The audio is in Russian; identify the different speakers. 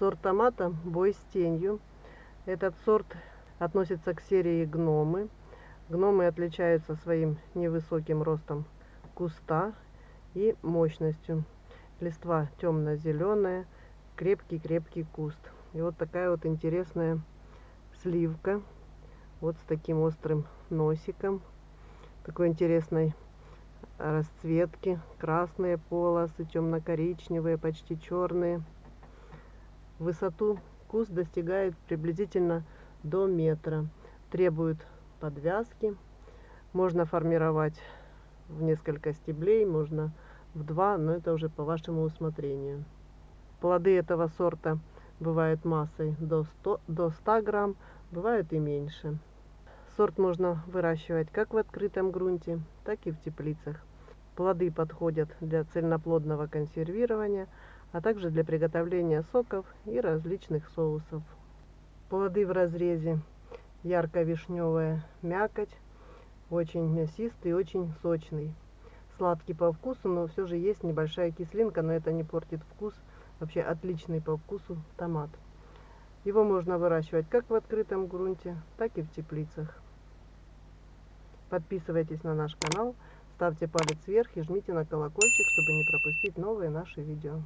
Speaker 1: Сорт томата «Бой с тенью». Этот сорт относится к серии гномы. Гномы отличаются своим невысоким ростом куста и мощностью. Листва темно-зеленая, крепкий-крепкий куст. И вот такая вот интересная сливка. Вот с таким острым носиком. Такой интересной расцветки. Красные полосы, темно-коричневые, почти черные. Высоту куст достигает приблизительно до метра. Требует подвязки. Можно формировать в несколько стеблей, можно в два, но это уже по вашему усмотрению. Плоды этого сорта бывают массой до 100, до 100 грамм, бывают и меньше. Сорт можно выращивать как в открытом грунте, так и в теплицах. Плоды подходят для цельноплодного консервирования, а также для приготовления соков и различных соусов. Плоды в разрезе ярко-вишневая мякоть, очень мясистый, очень сочный. Сладкий по вкусу, но все же есть небольшая кислинка, но это не портит вкус. Вообще отличный по вкусу томат. Его можно выращивать как в открытом грунте, так и в теплицах. Подписывайтесь на наш канал, ставьте палец вверх и жмите на колокольчик, чтобы не пропустить новые наши видео.